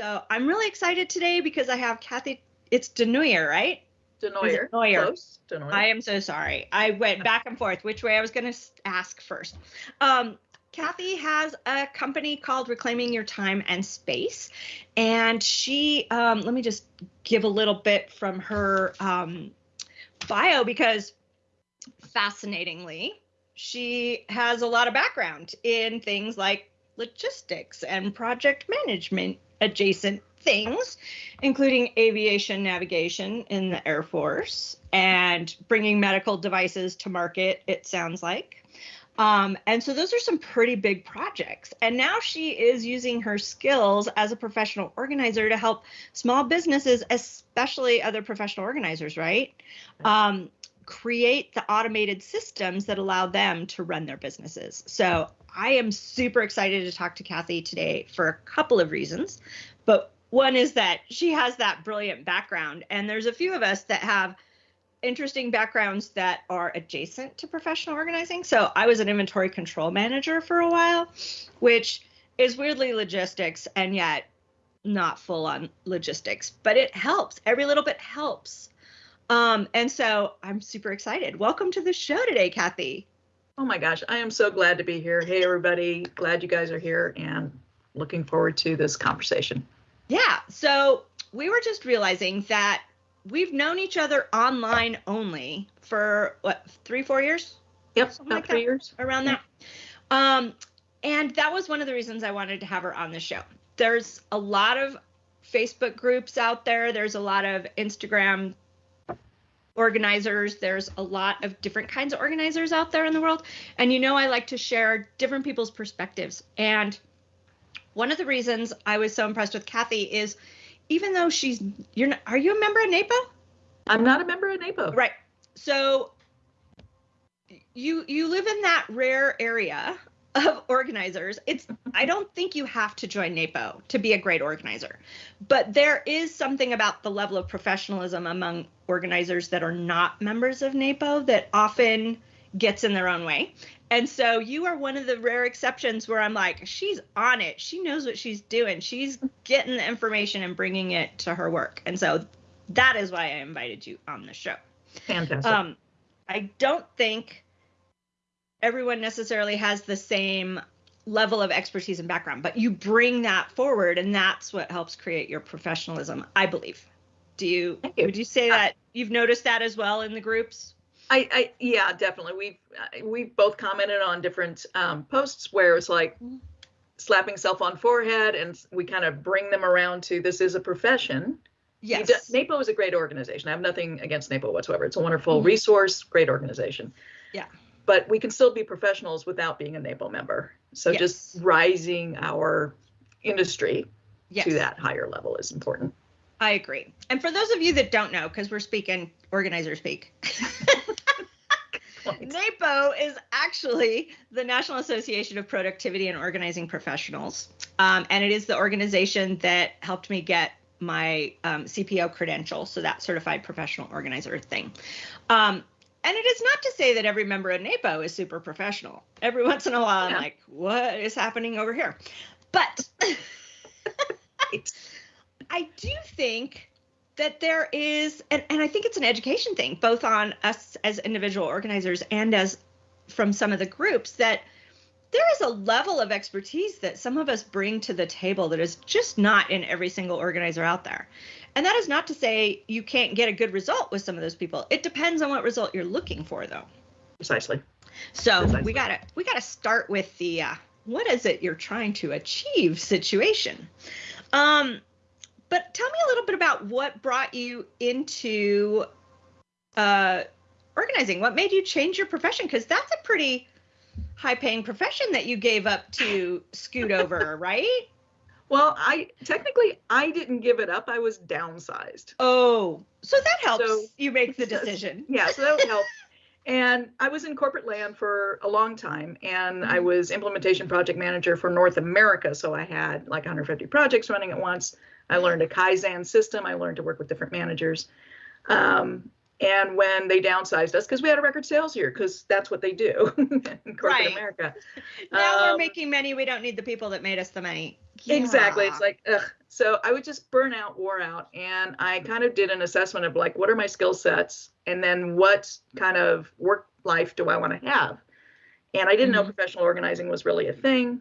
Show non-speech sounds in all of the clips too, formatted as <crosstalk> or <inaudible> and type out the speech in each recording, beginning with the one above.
So I'm really excited today because I have Kathy. It's Denoyer, right? Denoyer. Denoyer. Denoyer. I am so sorry. I went back and forth which way I was going to ask first. Um, Kathy has a company called Reclaiming Your Time and Space. And she, um, let me just give a little bit from her um, bio because fascinatingly, she has a lot of background in things like logistics and project management adjacent things, including aviation navigation in the Air Force and bringing medical devices to market, it sounds like. Um, and so those are some pretty big projects. And now she is using her skills as a professional organizer to help small businesses, especially other professional organizers, right? Um, create the automated systems that allow them to run their businesses. So I am super excited to talk to Kathy today for a couple of reasons. But one is that she has that brilliant background, and there's a few of us that have interesting backgrounds that are adjacent to professional organizing. So I was an inventory control manager for a while, which is weirdly logistics and yet not full on logistics, but it helps. Every little bit helps. Um, and so I'm super excited. Welcome to the show today, Kathy. Oh my gosh, I am so glad to be here. Hey, everybody. Glad you guys are here and looking forward to this conversation. Yeah. So we were just realizing that we've known each other online only for what three four years yep Something about like three that, years around that um and that was one of the reasons i wanted to have her on the show there's a lot of facebook groups out there there's a lot of instagram organizers there's a lot of different kinds of organizers out there in the world and you know i like to share different people's perspectives and one of the reasons i was so impressed with kathy is even though she's you're not, are you a member of NAPO? I'm not a member of NAPO. Right. So you you live in that rare area of organizers. It's I don't think you have to join NAPO to be a great organizer. But there is something about the level of professionalism among organizers that are not members of NAPO that often gets in their own way. And so you are one of the rare exceptions where I'm like, she's on it. She knows what she's doing. She's getting the information and bringing it to her work. And so that is why I invited you on the show. Fantastic. Um, I don't think everyone necessarily has the same level of expertise and background, but you bring that forward, and that's what helps create your professionalism, I believe. Do you, you. would you say that you've noticed that as well in the groups? I, I yeah, definitely. We've uh, we've both commented on different um, posts where it's like slapping self on forehead, and we kind of bring them around to this is a profession. Yes. Do, NAPO is a great organization. I have nothing against NAPO whatsoever. It's a wonderful mm-hmm. resource, great organization. Yeah. But we can still be professionals without being a NAPO member. So yes. just rising our industry yes. to that higher level is important. I agree. And for those of you that don't know, because we're speaking organizer speak, <laughs> NAPO is actually the National Association of Productivity and Organizing Professionals. Um, and it is the organization that helped me get my um, CPO credential, so that certified professional organizer thing. Um, and it is not to say that every member of NAPO is super professional. Every once in a while, yeah. I'm like, what is happening over here? But <laughs> I do think that there is, and, and I think it's an education thing, both on us as individual organizers and as from some of the groups, that there is a level of expertise that some of us bring to the table that is just not in every single organizer out there. And that is not to say you can't get a good result with some of those people. It depends on what result you're looking for, though. Precisely. So Precisely. we gotta we gotta start with the uh, what is it you're trying to achieve situation. Um, but tell me a little bit about what brought you into uh, organizing. What made you change your profession? Because that's a pretty high paying profession that you gave up to scoot over, <laughs> right? Well, I technically I didn't give it up. I was downsized. Oh, so that helps so, you make the <laughs> decision. yeah, so that would help. <laughs> and I was in corporate land for a long time, and mm-hmm. I was implementation project manager for North America. So I had like 150 projects running at once. I learned a Kaizen system. I learned to work with different managers. Um, and when they downsized us, because we had a record sales year, because that's what they do <laughs> in corporate right. America. now um, we're making money. We don't need the people that made us the money. Yeah. Exactly. It's like, ugh, so I would just burn out, wore out, and I kind of did an assessment of like, what are my skill sets, and then what kind of work life do I want to have? And I didn't know Mhm. professional organizing was really a thing.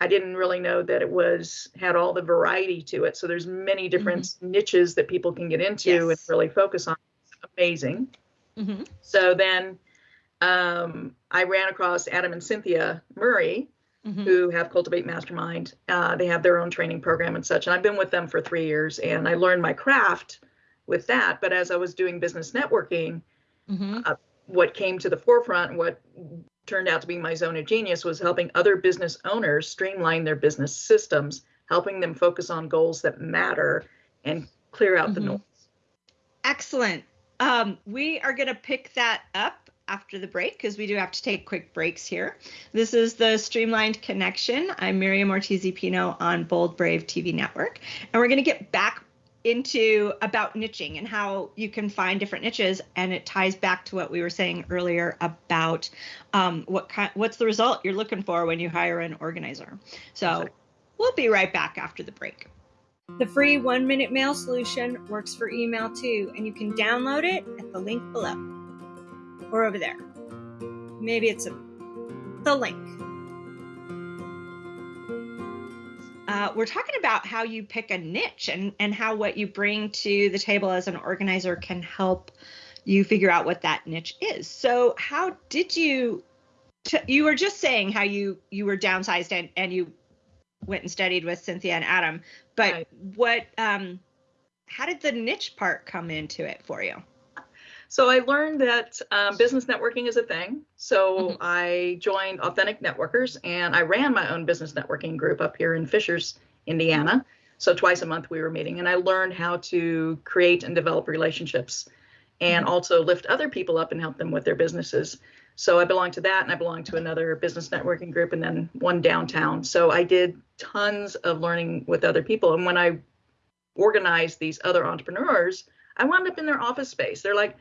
I didn't really know that it was had all the variety to it. So there's many different niches that people can get into and really focus on. Amazing. Mhm. So then um, I ran across Adam and Cynthia Murray, Mhm. who have Cultivate Mastermind. Uh, they have their own training program and such. And I've been with them for three years and I learned my craft with that. But as I was doing business networking, Mhm. what came to the forefront, what turned out to be my zone of genius, was helping other business owners streamline their business systems, helping them focus on goals that matter and clear out the Mhm. noise. Excellent. Um, we are going to pick that up after the break because we do have to take quick breaks here. This is the Streamlined Connection. I'm Miriam Ortiz Pino on Bold Brave TV Network, and we're going to get back into about niching and how you can find different niches. And it ties back to what we were saying earlier about um, what kind what's the result you're looking for when you hire an organizer. So we'll be right back after the break the free one minute mail solution works for email too, and you can download it at the link below or over there. Maybe it's a, the link. Uh, we're talking about how you pick a niche and, and how what you bring to the table as an organizer can help you figure out what that niche is. So, how did you? You were just saying how you you were downsized and, and you went and studied with Cynthia and Adam, but Right. what um how did the niche part come into it for you? So I learned that um, business networking is a thing. So Mhm. I joined Authentic Networkers and I ran my own business networking group up here in Fishers, Indiana. So twice a month we were meeting and I learned how to create and develop relationships and Mhm. also lift other people up and help them with their businesses. So I belong to that and I belong to another business networking group and then one downtown. So I did tons of learning with other people. And when I organized these other entrepreneurs, I wound up in their office space. They're like,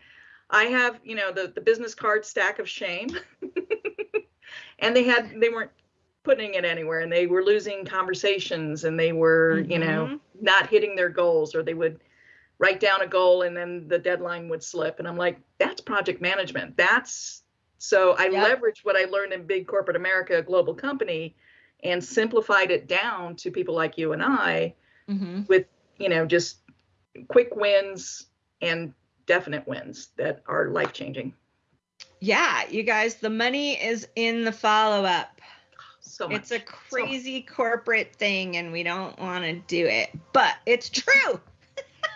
I have, you know, the, the business card stack of shame. <laughs> and they had they weren't putting it anywhere and they were losing conversations and they were, you know, Mhm. not hitting their goals or they would write down a goal and then the deadline would slip. And I'm like, that's project management. That's so I Yep. leveraged what I learned in big corporate America, a global company, and simplified it down to people like you and I Mhm. with, you know, just quick wins and definite wins that are life changing. Yeah, you guys, the money is in the follow up. So much. It's a crazy corporate thing and we don't want to do it, but it's true.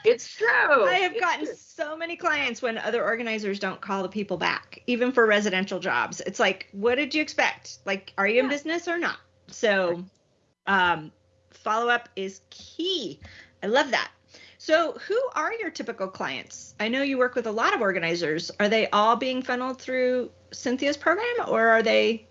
It's true. I have It's gotten true. so many clients when other organizers don't call the people back, even for residential jobs. It's like, what did you expect? Like, are you in business or not? So, um, follow up is key. I love that. So, who are your typical clients? I know you work with a lot of organizers. Are they all being funneled through Cynthia's program, or are they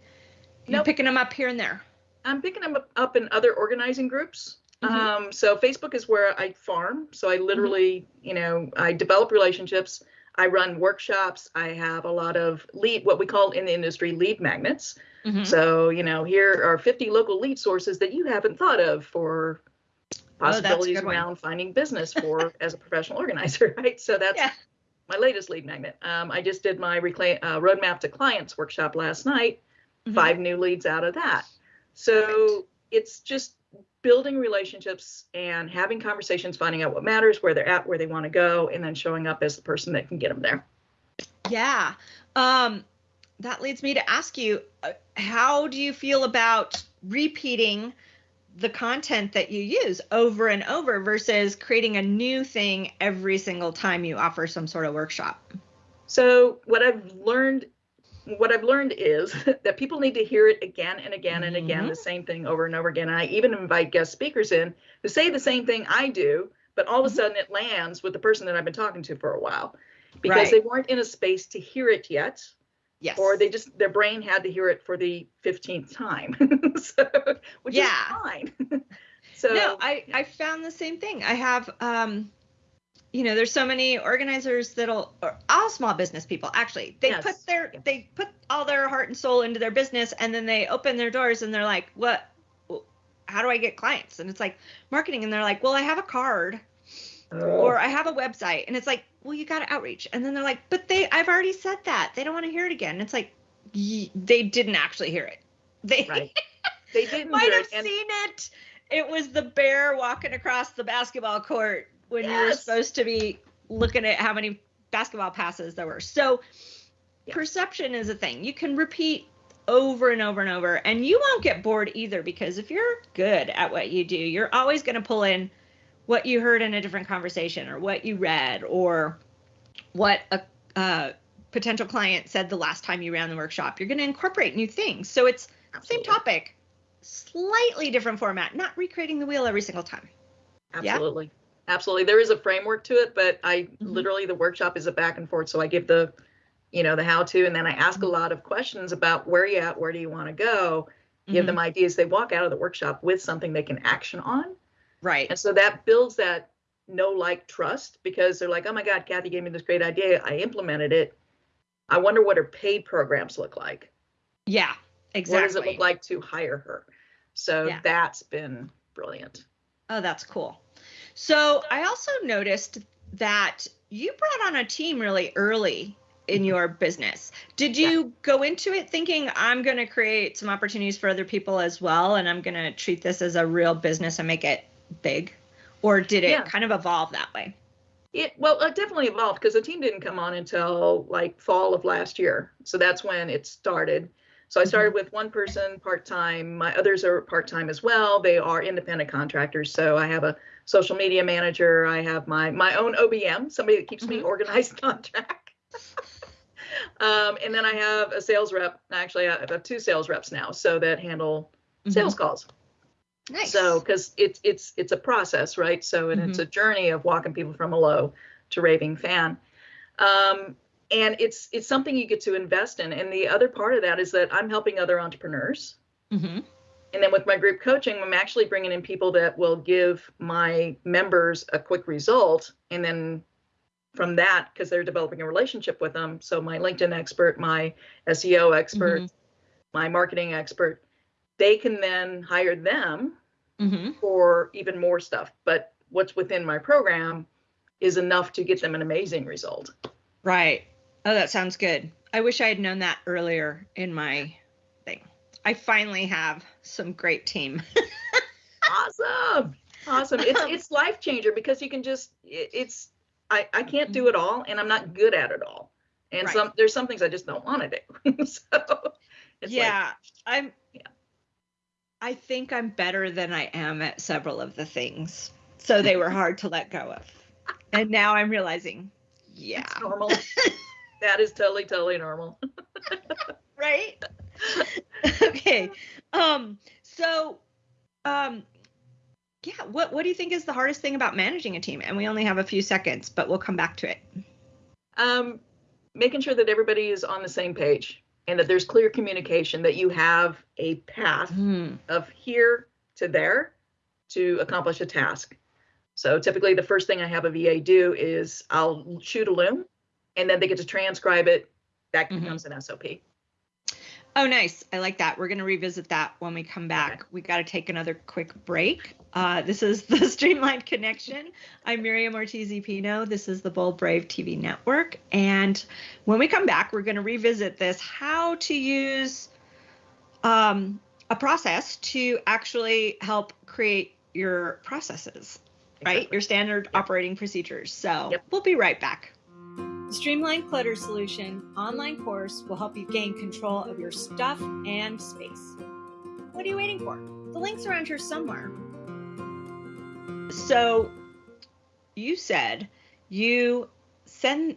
you Nope. picking them up here and there? I'm picking them up in other organizing groups. Mhm. Um, so Facebook is where I farm. So I literally, you know, I develop relationships. I run workshops. I have a lot of lead, what we call in the industry lead magnets. Mhm. So, you know, here are 50 local lead sources that you haven't thought of for Oh, possibilities one. around finding business for <laughs> as a professional organizer, <laughs> right? So that's Yeah. my latest lead magnet. Um, I just did my reclaim, uh, roadmap to clients workshop last night. Mhm. Five new leads out of that. So it's just building relationships and having conversations, finding out what matters, where they're at, where they want to go, and then showing up as the person that can get them there. Yeah. Um, that leads me to ask you uh, how do you feel about repeating the content that you use over and over versus creating a new thing every single time you offer some sort of workshop? So what I've learned what I've learned is <laughs> that people need to hear it again and again and again, Mhm. the same thing over and over again. And I even invite guest speakers in who say the same thing I do, but all of a Mhm. sudden it lands with the person that I've been talking to for a while because Right. they weren't in a space to hear it yet, Yes. or they just their brain had to hear it for the 15th time. <laughs> so, which Yeah. is fine. <laughs> so no, I I found the same thing. I have um you know, there's so many organizers that'll or all small business people actually. They Yes. put their Yeah. they put all their heart and soul into their business and then they open their doors and they're like, "What how do I get clients? And it's like marketing. And they're like, well, I have a card Oh. or I have a website. And it's like, well, you got to outreach. And then they're like, but they, I've already said that. They don't want to hear it again. It's like, y- they didn't actually hear it. <laughs> They right. <laughs> They didn't might have and- seen it. It was the bear walking across the basketball court when you were supposed to be looking at how many basketball passes there were. So Yeah. perception is a thing. You can repeat over and over and over and you won't get bored either because if you're good at what you do, you're always going to pull in what you heard in a different conversation or what you read or what a uh, potential client said the last time you ran the workshop. You're going to incorporate new things. So it's same topic, slightly different format, not recreating the wheel every single time. Yeah? Absolutely. There is a framework to it, but I Mhm. literally the workshop is a back and forth. So I give the, you know, the how to, and then I ask Mm-hmm. a lot of questions about where you at, where do you want to go, give Mhm. them ideas. They walk out of the workshop with something they can action on. right. And so that builds that know, like, trust because they're like, oh my God, Kathy gave me this great idea. I implemented it. I wonder what her paid programs look like. Yeah, exactly. What does it look like to hire her? So Yeah. that's been brilliant. Oh, that's cool. So I also noticed that you brought on a team really early in mm-hmm. your business. Did you go into it thinking I'm going to create some opportunities for other people as well and I'm going to treat this as a real business and make it big? Or did it Yeah. kind of evolve that way? It well, it definitely evolved because the team didn't come on until like fall of last year. So that's when it started. So I started with one person part time. My others are part time as well. They are independent contractors. So I have a social media manager. I have my my own OBM, somebody that keeps me Mhm. organized <laughs> on track. um, and then I have a sales rep. Actually, I have two sales reps now, so that handle sales calls. Mm-hmm. Nice. So, because it's it's it's a process, right? So, and it's a journey of walking people from a low to raving fan, um, and it's it's something you get to invest in. And the other part of that is that I'm helping other entrepreneurs, hmm and then with my group coaching, I'm actually bringing in people that will give my members a quick result, and then from that, because they're developing a relationship with them. So, my LinkedIn expert, my SEO expert, Mhm. my marketing expert, they can then hire them hmm for even more stuff. But what's within my program is enough to get them an amazing result. Right. Oh, that sounds good. I wish I had known that earlier in my thing. I finally have some great team. <laughs> Awesome. Awesome. It's um, it's life changer because you can just it, it's I I can't do it all and I'm not good at it all. And Right. some there's some things I just don't want to do. <laughs> so it's like, yeah, I'm. Yeah. I think I'm better than I am at several of the things, so they were hard to let go of. And now I'm realizing, <laughs> yeah, it's normal. That is totally totally normal. <laughs> right. <laughs> okay. Um. So, um. Yeah. What What do you think is the hardest thing about managing a team? And we only have a few seconds, but we'll come back to it. um, making sure that everybody is on the same page and that there's clear communication that you have a path Hmm. of here to there to accomplish a task. So typically the first thing I have a VA do is I'll shoot a loom and then they get to transcribe it. That Mhm. becomes an SOP. Oh, nice. I like that. We're going to revisit that when we come back. We got to take another quick break. Uh, this is the <laughs> Streamlined Connection. I'm Miriam Ortiz Pino. This is the Bold Brave TV network. And when we come back, we're going to revisit this how to use um, a process to actually help create your processes, right? Your standard operating procedures. So Yep. we'll be right back. The Streamlined Clutter Solution online course will help you gain control of your stuff and space. What are you waiting for? The link's around here somewhere. So, you said you send,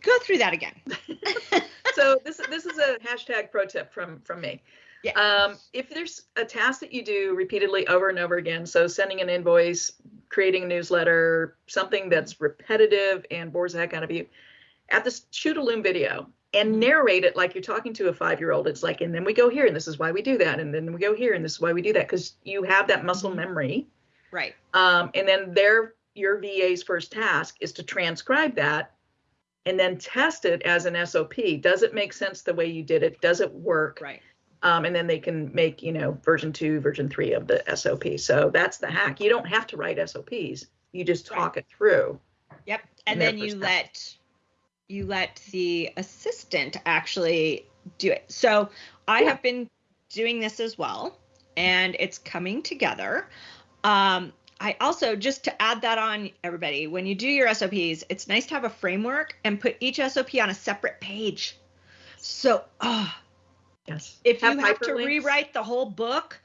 go through that again. <laughs> <laughs> so this this is a hashtag pro tip from from me. Yeah. Um, if there's a task that you do repeatedly over and over again, so sending an invoice, creating a newsletter, something that's repetitive and bores the heck out of you, at this shoot a loom video and narrate it like you're talking to a five year old. It's like, and then we go here, and this is why we do that, and then we go here, and this is why we do that, because you have that muscle Mhm. memory. Right. Um, and then their your VA's first task is to transcribe that and then test it as an SOP. Does it make sense the way you did it? Does it work? Right. Um, and then they can make, you know, version two, version three of the SOP. So that's the hack. You don't have to write SOPs. You just talk it through. Yep. And then you let you let the assistant actually do it. So I Yeah. have been doing this as well, and it's coming together. Um, I also just to add that on everybody, when you do your SOPs, it's nice to have a framework and put each SOP on a separate page. So, oh, Yes. if Have you have to rewrite the whole book,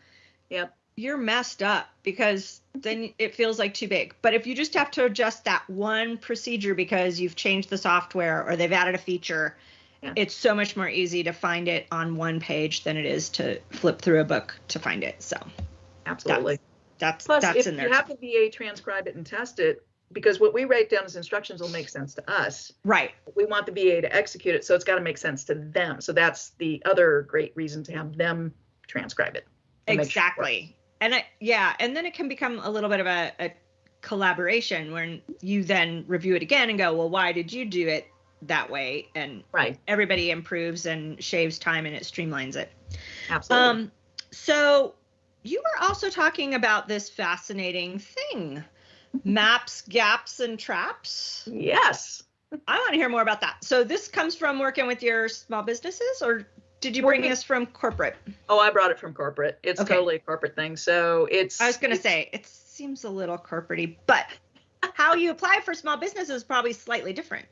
Yep. you're messed up because then it feels like too big. But if you just have to adjust that one procedure because you've changed the software or they've added a feature, Yeah. it's so much more easy to find it on one page than it is to flip through a book to find it. So Absolutely. that's Plus, that's if in there. you have the VA transcribe it and test it, because what we write down as instructions will make sense to us. right. We want the VA to execute it, so it's got to make sense to them. So that's the other great reason to have them transcribe it. make sure it. Exactly. And I, yeah, and then it can become a little bit of a, a collaboration when you then review it again and go, well, why did you do it that way? And Right. everybody improves and shaves time and it streamlines it. Absolutely. Um, so you were also talking about this fascinating thing, maps, gaps, and traps. yes. I want to hear more about that. So this comes from working with your small businesses, or did you bring this from corporate? Oh, I brought it from corporate. It's Okay. totally a corporate thing. So it's. I was going to say it seems a little corporatey, but how you apply for small business is probably slightly different.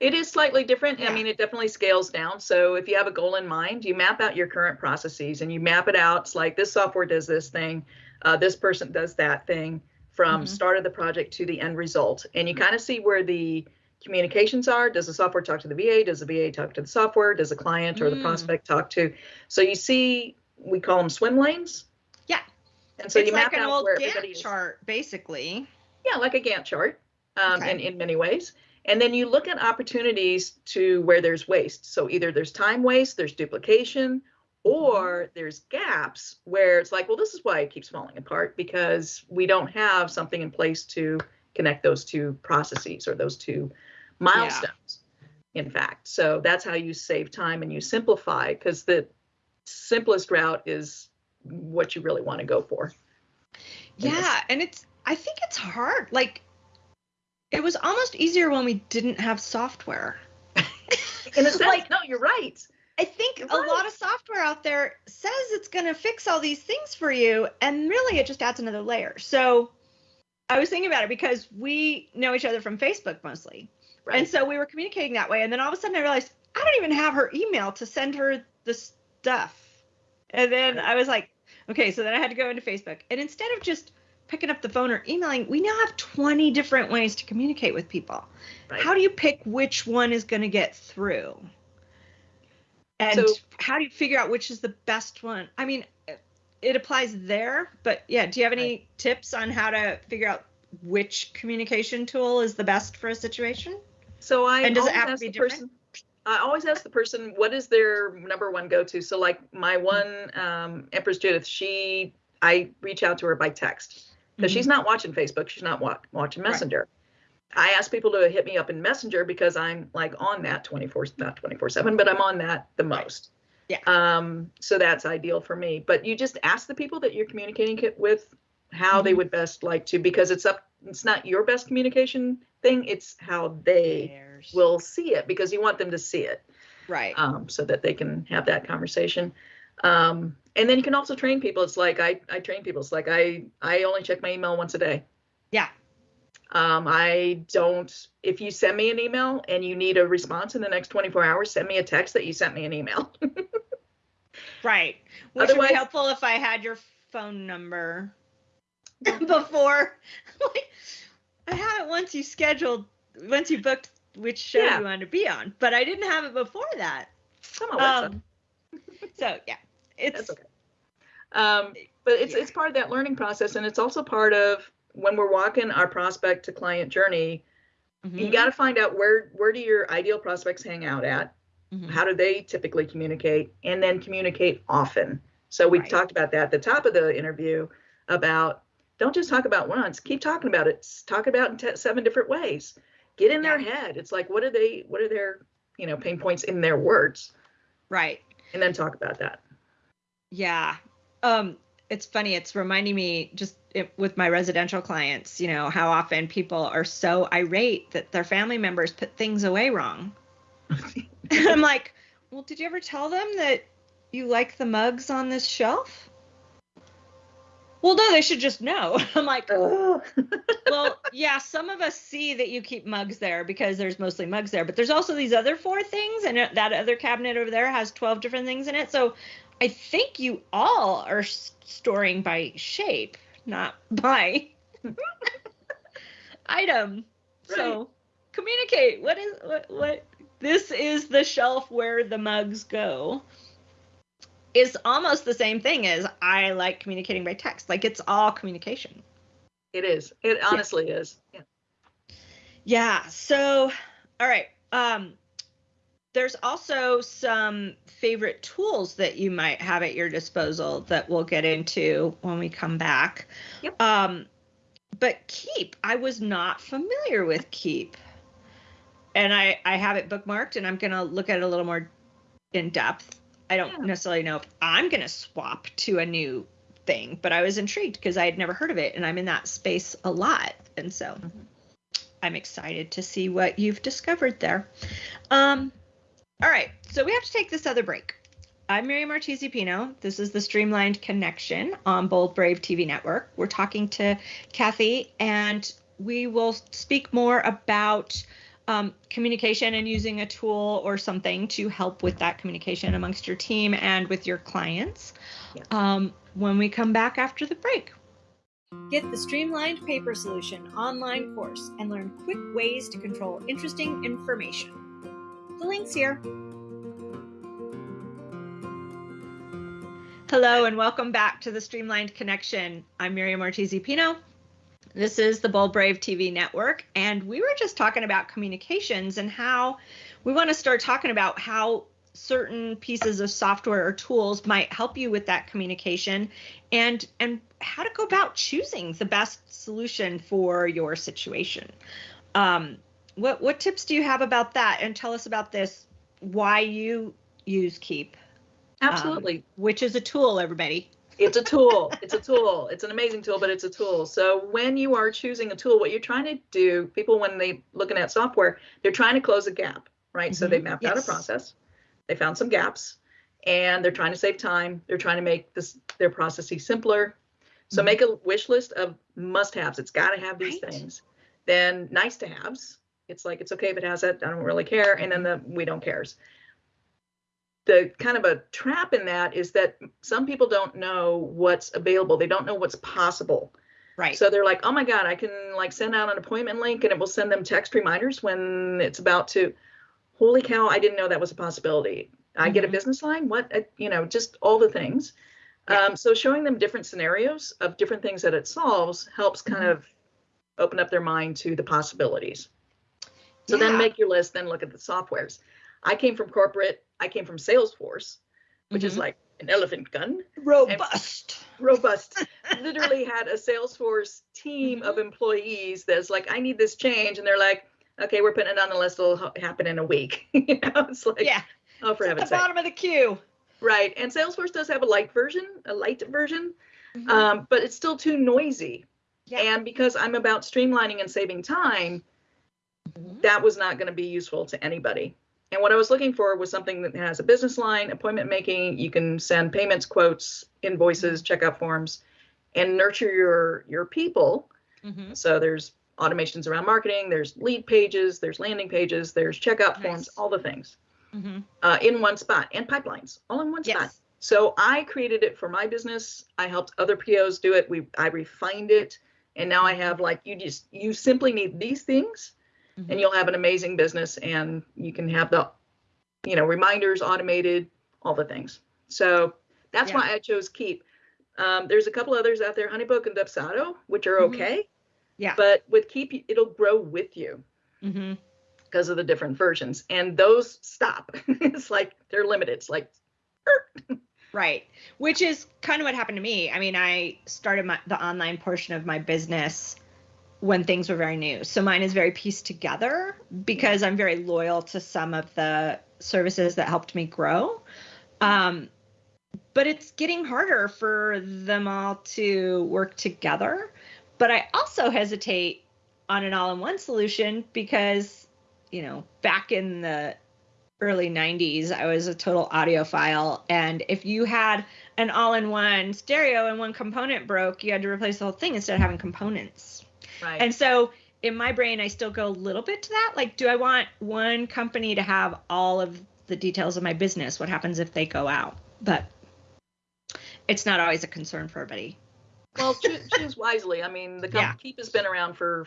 It is slightly different. Yeah. I mean, it definitely scales down. So if you have a goal in mind, you map out your current processes and you map it out. It's like this software does this thing, uh, this person does that thing from Mhm. start of the project to the end result. And you kind of see where the communications are. Does the software talk to the VA? Does the VA talk to the software? Does the client or the Mm. prospect talk to? So you see, we call them swim lanes. Yeah. And so it's you like map an out old where everybody Gantt is. chart, basically. Yeah, like a Gantt chart um, Okay. in, in many ways. And then you look at opportunities to where there's waste. So either there's time waste, there's duplication, or there's gaps where it's like, well, this is why it keeps falling apart because we don't have something in place to connect those two processes or those two milestones, in fact. So that's how you save time and you simplify because the simplest route is what you really want to go for. Yeah, and it's I think it's hard. Like it was almost easier when we didn't have software. <laughs> In a <laughs> sense, Like- no, you're right. I think You're a lot of software out there says it's going to fix all these things for you, and really it just adds another layer. So I was thinking about it because we know each other from Facebook mostly. Right. And so we were communicating that way. And then all of a sudden I realized I don't even have her email to send her the stuff. And then Right. I was like, okay, so then I had to go into Facebook. And instead of just picking up the phone or emailing, we now have 20 different ways to communicate with people. Right. How do you pick which one is going to get through? And So- how do you figure out which is the best one? I mean, it applies there, but yeah, do you have any tips on how to figure out which communication tool is the best for a situation? So I And does it always have to ask be the different? person. I always ask the person what is their number one go to. So like my one um, Empress Judith, she I reach out to her by text because she's not watching Facebook. She's not wa- watching Mm-hmm. Right. I ask people to hit me up in Messenger because I'm like on that 24 not 24 seven, but I'm on that the most. Yeah. Um, so that's ideal for me. But you just ask the people that you're communicating with how they Mhm. would best like to because it's up. It's not your best communication thing. It's how they will see it because you want them to see it right. um, so that they can have that conversation um, and then you can also train people it's like I, I train people it's like I, I only check my email once a day Yeah. Um, i don't if you send me an email and you need a response in the next 24 hours send me a text that you sent me an email <laughs> Right. Which would be helpful if I had your phone number <laughs> before. <laughs> like, I had it once you scheduled, once you booked which show Yeah. you wanted to be on, but I didn't have it before that. Come on. Um, so yeah, it's That's okay. Um, but it's Yeah. it's part of that learning process, and it's also part of when we're walking our prospect to client journey. You Mhm, got to find out where where do your ideal prospects hang out at? mhm. How do they typically communicate? And then communicate often. So we Right. talked about that at the top of the interview about don't just talk about once. Keep talking about it. Talk about it in te- seven different ways. Get in their head. It's like what are they? What are their you know pain points in their words? right. And then talk about that. Yeah. Um, it's funny. It's reminding me just it, with my residential clients, you know, how often people are so irate that their family members put things away wrong. and I'm like, well, did you ever tell them that you like the mugs on this shelf? Well, no, they should just know. <laughs> I'm like, well, yeah, some of us see that you keep mugs there because there's mostly mugs there, but there's also these other four things, and that other cabinet over there has 12 different things in it. So I think you all are storing by shape, not by <laughs> item. Right. So communicate. What is what what this is the shelf where the mugs go is almost the same thing as I like communicating by text. Like it's all communication. It is. It honestly yeah. is. Yeah. Yeah. So, all right. Um, there's also some favorite tools that you might have at your disposal that we'll get into when we come back. Yep. Um, but Keap, I was not familiar with Keap. And I, I have it bookmarked and I'm going to look at it a little more in depth. I don't yeah. necessarily know if I'm going to swap to a new thing, but I was intrigued because I had never heard of it and I'm in that space a lot. And so mm-hmm. I'm excited to see what you've discovered there. Um, all right, so we have to take this other break. I'm Mary Ortiz Pino. This is the Streamlined Connection on Bold Brave TV Network. We're talking to Kathy, and we will speak more about um, communication and using a tool or something to help with that communication amongst your team and with your clients yeah. um, when we come back after the break. Get the Streamlined Paper Solution online course and learn quick ways to control interesting information. The link's here. Hello and welcome back to the Streamlined Connection. I'm Miriam Ortiz Pino. This is the Bold Brave TV network, and we were just talking about communications and how we want to start talking about how certain pieces of software or tools might help you with that communication and and how to go about choosing the best solution for your situation. Um, what what tips do you have about that? And tell us about this. Why you use Keap? Absolutely. Um, which is a tool, everybody. It's a tool. it's a tool. It's an amazing tool, but it's a tool. So when you are choosing a tool, what you're trying to do, people when they looking at software, they're trying to close a gap, right? Mm-hmm. So they mm-hmm. mapped yes. out a process, they found some gaps, and they're trying to save time. They're trying to make this their processes simpler. So mm-hmm. make a wish list of must-haves. It's got to have these right. things. Then nice to haves it's like it's okay if it has it. I don't really care. And then the we don't cares. The kind of a trap in that is that some people don't know what's available. They don't know what's possible. Right. So they're like, oh my God, I can like send out an appointment link and it will send them text reminders when it's about to. Holy cow, I didn't know that was a possibility. I mm-hmm. get a mm-hmm. business line. What, uh, you know, just all the things. Yeah. Um, so showing them different scenarios of different things that it solves helps kind mm-hmm. of open up their mind to the possibilities. So yeah. then make your list, then look at the softwares. I came from corporate, I came from Salesforce, which mm-hmm. is like an elephant gun. Robust. robust. Literally had a Salesforce team mm-hmm. of employees that's like, I need this change. And they're like, okay, we're putting it on the list. It'll happen in a week. <laughs> you know, it's like, yeah. Oh, for heaven's sake. bottom of the queue. Right. And Salesforce does have a light version, a light version, mm-hmm. um, but it's still too noisy. Yeah. And because I'm about streamlining and saving time. That was not going to be useful to anybody. And what I was looking for was something that has a business line, appointment making. You can send payments, quotes, invoices, mm-hmm. checkout forms, and nurture your your people. Mm-hmm. So there's automations around marketing. There's lead pages. There's landing pages. There's checkout nice. forms. All the things mm-hmm. uh, in one spot, and pipelines all in one yes. spot. So I created it for my business. I helped other POs do it. We I refined it, and now I have like you just you simply need these things mm-hmm. and you'll have an amazing business and you can have the you know reminders automated all the things so that's yeah. why i chose Keap um, there's a couple others out there honeybook and dubsado which are mm-hmm. okay yeah but with Keap it'll grow with you mm-hmm. because of the different versions and those stop <laughs> it's like they're limited it's like right which is kind of what happened to me i mean i started my, the online portion of my business when things were very new. So mine is very pieced together because I'm very loyal to some of the services that helped me grow. Um, but it's getting harder for them all to work together. But I also hesitate on an all-in-one solution because, you know, back in the early 90s, I was a total audiophile. And if you had an all in one stereo and one component broke, you had to replace the whole thing instead of having components. Right. And so in my brain, I still go a little bit to that. Like, do I want one company to have all of the details of my business? What happens if they go out? But it's not always a concern for everybody. well, choose, choose wisely. I mean, the Yeah. company Keap has been around for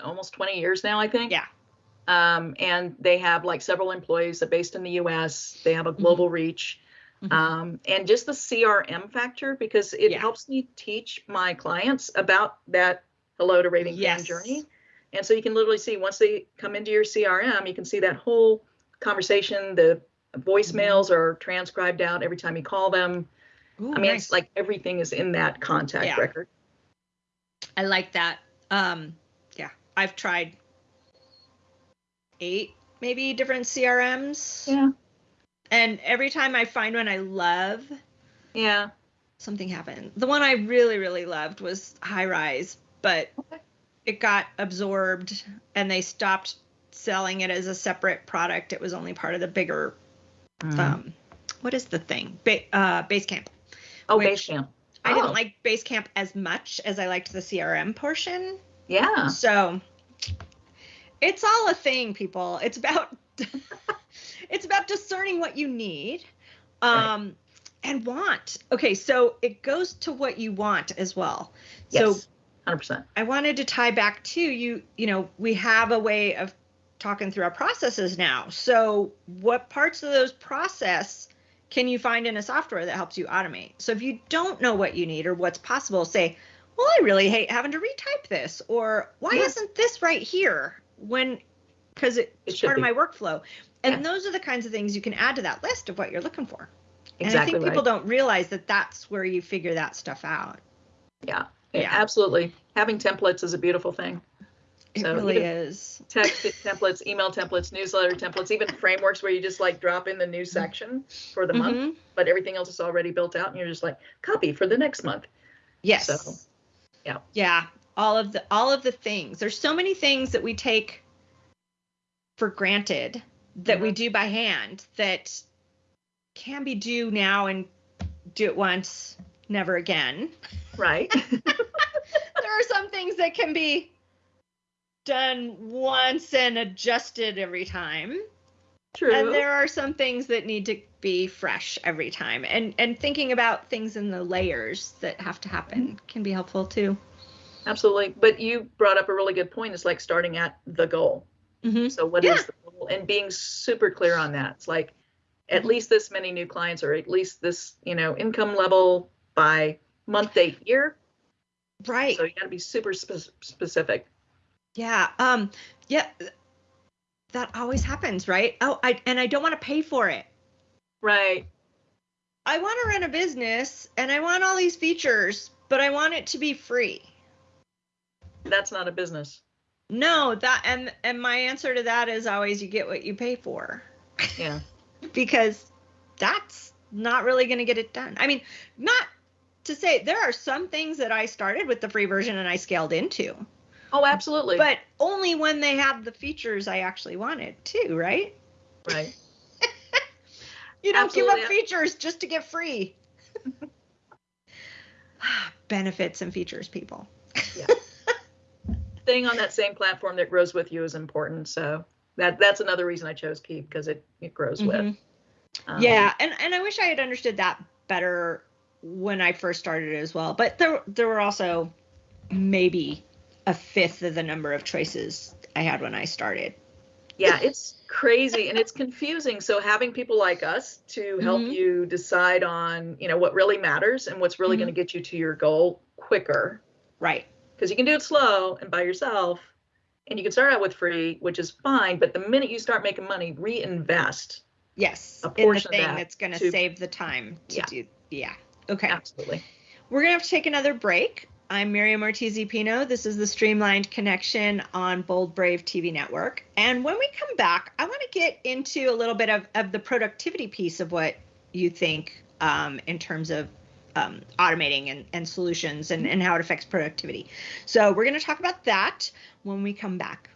almost 20 years now, I think. Yeah. Um, and they have like several employees that are based in the US. They have a global reach. Mhm. Um, and just the CRM factor, because it Yeah. helps me teach my clients about that hello to raving fan journey. And so you can literally see once they come into your CRM, you can see that whole conversation. The voicemails are transcribed out every time you call them. Ooh, I mean, nice. it's like everything is in that contact Yeah. record. I like that. Um, yeah, I've tried eight, maybe different CRMs. Yeah. And every time I find one I love, Yeah. something happened. The one I really, really loved was Highrise, but Okay. it got absorbed and they stopped selling it as a separate product. It was only part of the bigger, Mm. um, what is the thing? Ba- uh, Basecamp. oh, which- Basecamp. I Oh. didn't like Basecamp as much as I liked the CRM portion. Yeah. So it's all a thing, people. It's about <laughs> it's about discerning what you need um and want. Okay, so it goes to what you want as well. So Yes. 100%. I wanted to tie back to you, you know, we have a way of talking through our processes now. So what parts of those process can you find in a software that helps you automate? So if you don't know what you need or what's possible, say, well, I really hate having to retype this or why Yeah. isn't this right here when because It it's should part be. of my workflow. And Yeah. those are the kinds of things you can add to that list of what you're looking for. Exactly. And I think people right. don't realize that that's where you figure that stuff out. Yeah. Yeah. Absolutely. Having templates is a beautiful thing. It So really is. Text <laughs> templates, email templates, newsletter templates, even frameworks where you just like drop in the new section for the month, Mhm. but everything else is already built out and you're just like copy for the next month. Yes. So, yeah. Yeah. All of the all of the things. There's so many things that we take for granted that we Mhm. do by hand that can be do now and do it once, never again. Right. <laughs> there are some things that can be done once and adjusted every time. True. And there are some things that need to be fresh every time. And and thinking about things in the layers that have to happen can be helpful too. Absolutely. But you brought up a really good point. It's like starting at the goal. Mm-hmm. So what is Yeah. the goal? And being super clear on that. It's like at least this many new clients or at least this, you know, income level by month, date, year. Right. So you got to be super spe- specific. Yeah. Um yeah that always happens, right? Oh, I and I don't want to pay for it. Right. I want to run a business and I want all these features, but I want it to be free. That's not a business. No, that and and my answer to that is always you get what you pay for Yeah. <laughs> because that's not really going to get it done. I mean, not to say there are some things that I started with the free version and I scaled into, Oh, absolutely. but only when they have the features I actually wanted too, right? right. <laughs> You don't give up features just to get free. <sighs> Benefits and features, people. Yeah. Staying on that same platform that grows with you is important. So that that's another reason I chose Keap because it it grows with. Mhm. Um, yeah, and and I wish I had understood that better when I first started as well. But there there were also maybe a fifth of the number of choices I had when I started. yeah it's crazy and it's confusing so having people like us to help Mhm. you decide on you know what really matters and what's really Mhm. going to get you to your goal quicker Right. because you can do it slow and by yourself and you can start out with free which is fine but the minute you start making money reinvest Yes. A in the portion of thing that that's going to to- save the time to Yeah. do. Yeah. Okay. absolutely We're going to have to take another break. I'm Miriam Ortiz Pino. This is the Streamlined Connection on Bold Brave TV Network. And when we come back, I want to get into a little bit of, of the productivity piece of what you think um, in terms of um, automating and, and solutions and, and how it affects productivity. So we're going to talk about that when we come back.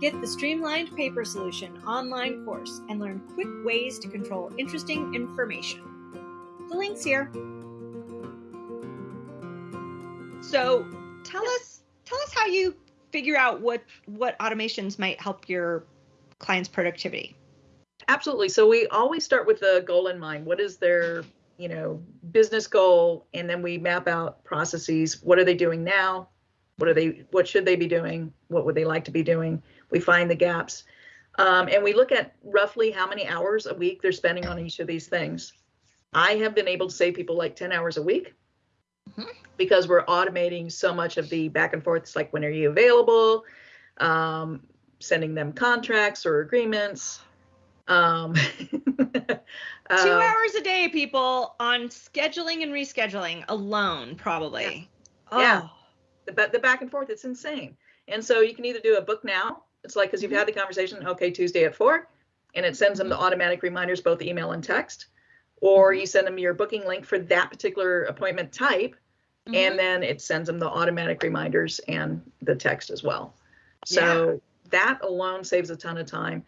Get the Streamlined Paper Solution online course and learn quick ways to control interesting information. The link's here. So tell us tell us how you figure out what what automations might help your clients' productivity. Absolutely. So we always start with the goal in mind. What is their, you know, business goal? And then we map out processes. What are they doing now? What are they what should they be doing? What would they like to be doing? We find the gaps. Um, and we look at roughly how many hours a week they're spending on each of these things. I have been able to save people like 10 hours a week mm-hmm. because we're automating so much of the back and forth. It's like, when are you available? Um, sending them contracts or agreements. Um, <laughs> Two uh, hours a day, people, on scheduling and rescheduling alone, probably. Yeah. Oh. yeah. The, the back and forth, it's insane. And so you can either do a book now. It's like, because you've mm-hmm. had the conversation, okay, Tuesday at four, and it sends them the mm-hmm. automatic reminders, both email and text. Or mm-hmm. you send them your booking link for that particular appointment type, mm-hmm. and then it sends them the automatic reminders and the text as well. So yeah. that alone saves a ton of time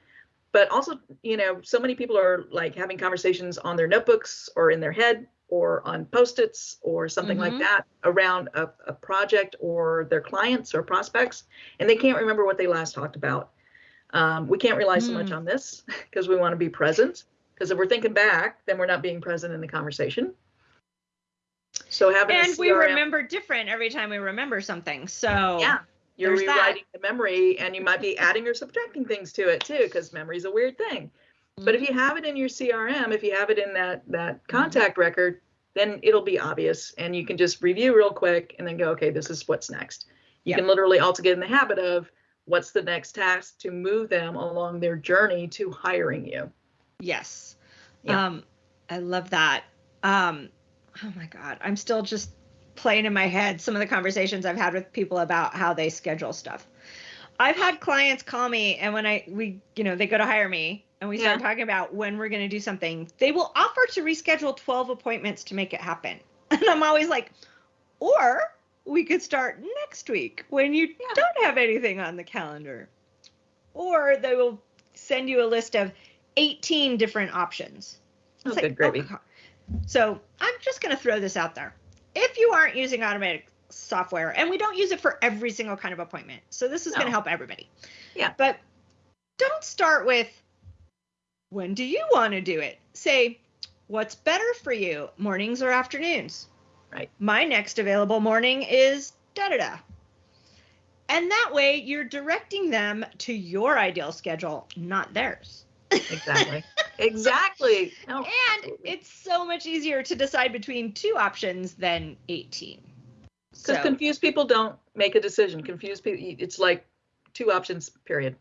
but also you know so many people are like having conversations on their notebooks or in their head or on post-its or something mm-hmm. like that around a, a, project or their clients or prospects and they can't remember what they last talked about um, we can't rely mm. so much mm. on this <laughs> because we want to be present because if we're thinking back then we're not being present in the conversation so having and we remember different every time we remember something so yeah you're rewriting that. the memory and you might be adding or subtracting things to it too because memory is a weird thing mm-hmm. but if you have it in your crm if you have it in that that contact mm-hmm. record then it'll be obvious and you can just review real quick and then go okay this is what's next you yep. can literally also get in the habit of what's the next task to move them along their journey to hiring you yes yeah. um i love that um oh my god i'm still just playing in my head some of the conversations I've had with people about how they schedule stuff. I've had clients call me and when I we you know they go to hire me and we start yeah. talking about when we're going to do something, they will offer to reschedule 12 appointments to make it happen. <laughs> And I'm always like, or we could start next week when you yeah. don't have anything on the calendar. Or they will send you a list of 18 different options. Oh, it's good gravy. Oh, so I'm just going to throw this out there if you aren't using automatic software, and we don't use it for every single kind of appointment, so this is no. going to help everybody. Yeah. But don't start with when do you want to do it? Say, what's better for you, mornings or afternoons? Right. My next available morning is da da da. And that way you're directing them to your ideal schedule, not theirs. Exactly. <laughs> exactly. No, and it's so much easier to decide between two options than 18. Because so. confused people don't make a decision. Confused people, it's like two options, period.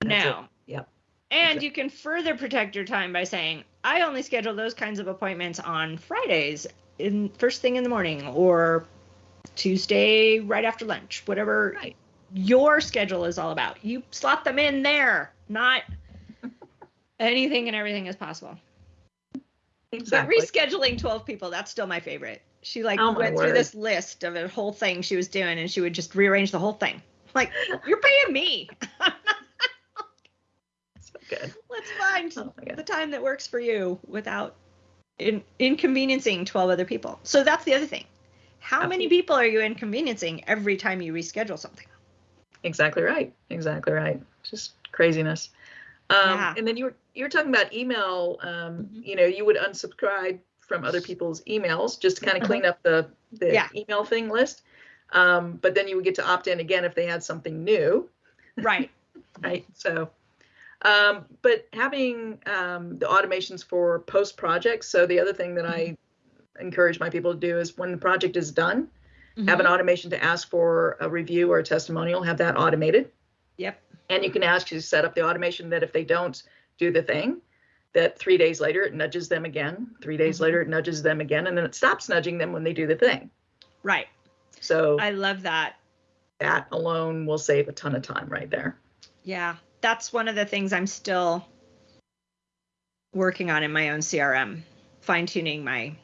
That's no. It. Yep. And exactly. you can further protect your time by saying, I only schedule those kinds of appointments on Fridays in first thing in the morning or Tuesday right after lunch, whatever right. your schedule is all about. You slot them in there, not anything and everything is possible. Exactly. But rescheduling 12 people, that's still my favorite. She like oh went word. through this list of a whole thing she was doing and she would just rearrange the whole thing. Like, you're paying me. <laughs> so good. Let's find oh the time that works for you without in, inconveniencing 12 other people. So that's the other thing. How Absolutely. many people are you inconveniencing every time you reschedule something? Exactly right. Exactly right. Just craziness. Um, yeah. And then you were you were talking about email. Um, mm-hmm. You know, you would unsubscribe from other people's emails just to kind of clean uh-huh. up the the yeah. email thing list. Um, but then you would get to opt in again if they had something new. Right. <laughs> right. So, um, but having um, the automations for post projects. So the other thing that I mm-hmm. encourage my people to do is when the project is done, mm-hmm. have an automation to ask for a review or a testimonial. Have that automated. Yep. And you can ask to set up the automation that if they don't do the thing, that three days later it nudges them again. Three days mm-hmm. later it nudges them again, and then it stops nudging them when they do the thing. Right. So I love that. That alone will save a ton of time right there. Yeah, that's one of the things I'm still working on in my own CRM fine tuning my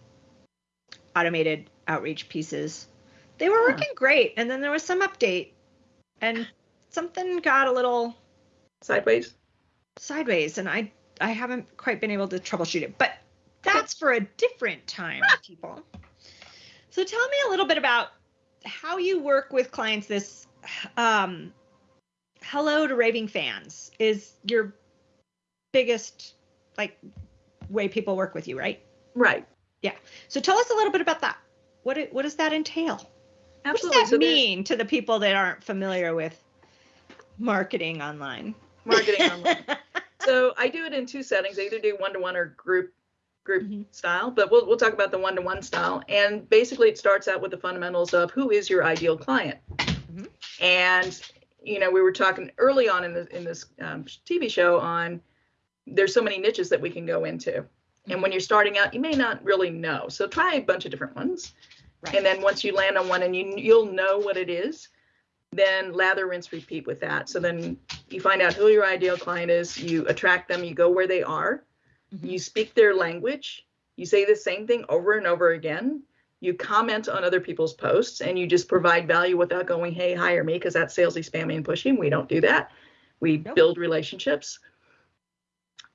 automated outreach pieces. They were working great, and then there was some update, and something got a little Sideways. Sideways, and I I haven't quite been able to troubleshoot it. But that's for a different time, people. So tell me a little bit about how you work with clients. This um, hello to raving fans is your biggest like way people work with you, right? Right. Yeah. So tell us a little bit about that. What it, what does that entail? Absolutely. What does So that there's mean to the people that aren't familiar with marketing online? Marketing <laughs> online. So I do it in two settings. I either do one to one or group group Mhm. style, but we'll we'll talk about the one to one style. And basically, it starts out with the fundamentals of who is your ideal client. Mhm. And you know, we were talking early on in the in this um, TV show on there's so many niches that we can go into. And when you're starting out, you may not really know. So try a bunch of different ones. Right. And then once you land on one and you you'll know what it is, then lather, rinse, repeat with that. So then you find out who your ideal client is, you attract them, you go where they are, Mhm. you speak their language, you say the same thing over and over again. You comment on other people's posts and you just provide value without going, hey, hire me, because that's salesy, spammy, and pushing. We don't do that. We Nope. build relationships.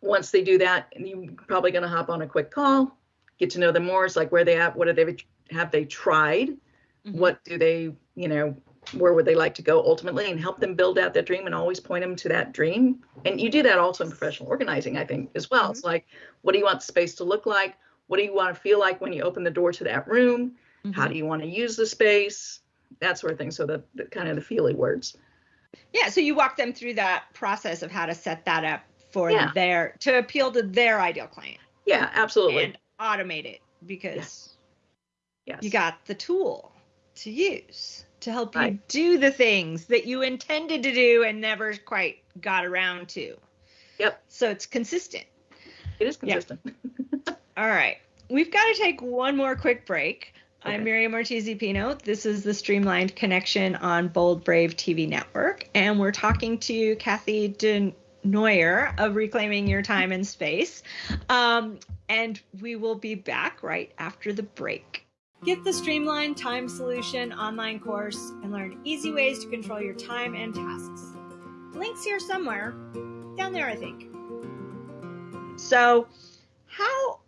Once they do that, you're probably going to hop on a quick call, get to know them more. It's like where they at, what have they have they tried, Mhm. what do they, you know, where would they like to go ultimately, and help them build out that dream and always point them to that dream. And you do that also in professional organizing, I think, as well. It's like, what do you want the space to look like? What do you want to feel like when you open the door to that room? How Mhm. do you want to use the space? That sort of thing. So the, the kind of the feely words. Yeah, so you walk them through that process of how to set that up for Yeah. their to appeal to their ideal client Yeah, absolutely. and automate it because yes. you got the tool to use to help you Right. do the things that you intended to do and never quite got around to. Yep. So it's consistent. it is consistent. <laughs> All right. We've got to take one more quick break. I'm Miriam Ortiz Pino. This is the Streamlined Connection on Bold Brave TV Network. And we're talking to Kathy Denoyer of Reclaiming Your Time and Space. Um, and we will be back right after the break. Get the Streamlined Time Solution online course and learn easy ways to control your time and tasks. Links here somewhere. Down there, I think. So, how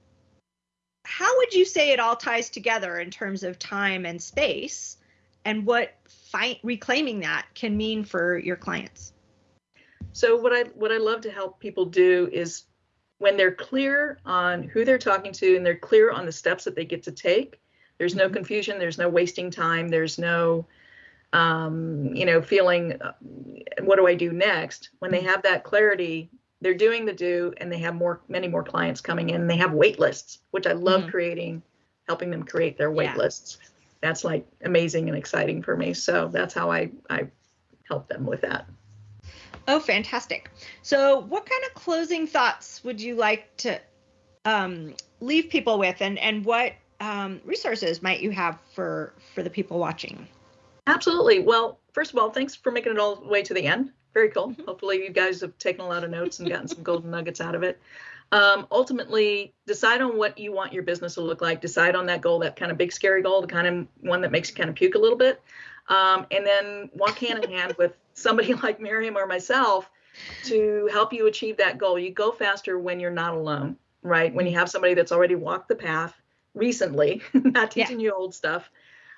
how would you say it all ties together in terms of time and space and what fi- reclaiming that can mean for your clients So what I what I love to help people do is when they're clear on who they're talking to and they're clear on the steps that they get to take, there's no Mhm. confusion, there's no wasting time, there's no um, you know, feeling uh, what do I do next? When they have that clarity, they're doing the do and they have more many more clients coming in. They have wait lists, which I love Mhm. creating, helping them create their wait Yeah. lists. That's like amazing and exciting for me. So that's how I I help them with that. oh fantastic so what kind of closing thoughts would you like to um, leave people with and and what um, resources might you have for for the people watching Absolutely. Well, first of all, thanks for making it all the way to the end. Very cool. Mhm. Hopefully, you guys have taken a lot of notes and gotten some golden <laughs> nuggets out of it. Um, ultimately, decide on what you want your business to look like. Decide on that goal, that kind of big, scary goal, the kind of one that makes you kind of puke a little bit. Um, and then walk hand in hand with somebody <laughs> like Miriam or myself to help you achieve that goal. You go faster when you're not alone, right? When you have somebody that's already walked the path recently, <laughs> not Yeah. teaching you old stuff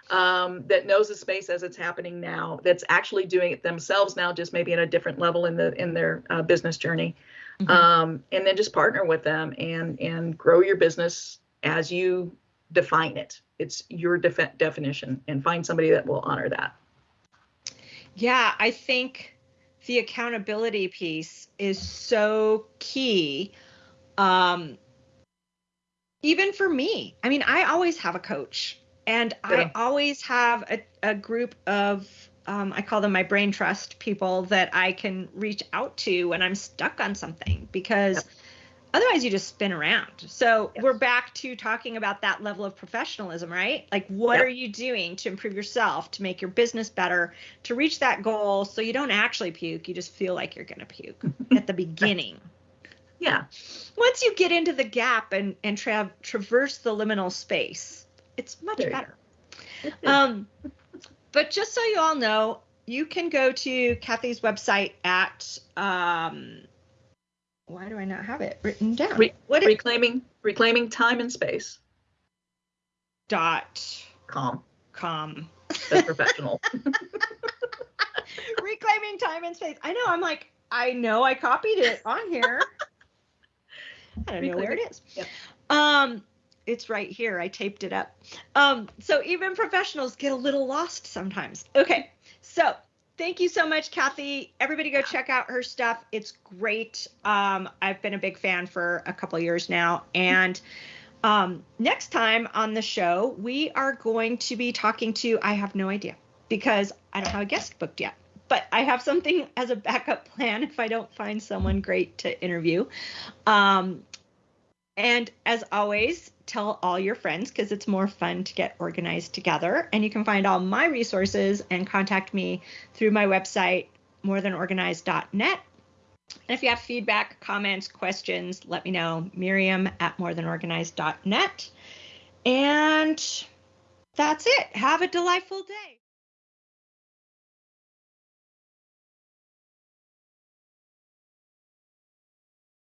um, that knows the space as it's happening now, that's actually doing it themselves now, just maybe at a different level in the in their uh, business journey, Mhm. um, and then just partner with them and and grow your business as you define it. It's your defi- definition, and find somebody that will honor that. Yeah, I think the accountability piece is so key. Um, even for me, I mean, I always have a coach, and I always have a, a group of, um, I call them my brain trust people that I can reach out to when I'm stuck on something because Yep. otherwise you just spin around. So Yes. we're back to talking about that level of professionalism, right? Like, what Yep. are you doing to improve yourself, to make your business better, to reach that goal so you don't actually puke, you just feel like you're going to puke <laughs> at the beginning. Yeah. Once you get into the gap and and tra- traverse the liminal space, it's much There better. Um, but just so you all know, you can go to Kathy's website at um, why do I not have it written down? Re- what reclaiming reclaiming time and space. dot Calm. com? That's professional. <laughs> <laughs> Reclaiming time and space. I know. I'm like, I know I copied it on here. <laughs> I don't know where it is. Yep. Um, it's right here. I taped it up. Um, so even professionals get a little lost sometimes. Okay, so thank you so much, Kathy. Everybody go check out her stuff. It's great. Um, I've been a big fan for a couple years now, and um, next time on the show, we are going to be talking to. I have no idea because I don't have a guest booked yet. But I have something as a backup plan if I don't find someone great to interview. Um, and as always, tell all your friends because it's more fun to get organized together. And you can find all my resources and contact me through my website, morethanorganized.net. And if you have feedback, comments, questions, let me know. Miriam at morethanorganized.net. And that's it. Have a delightful day.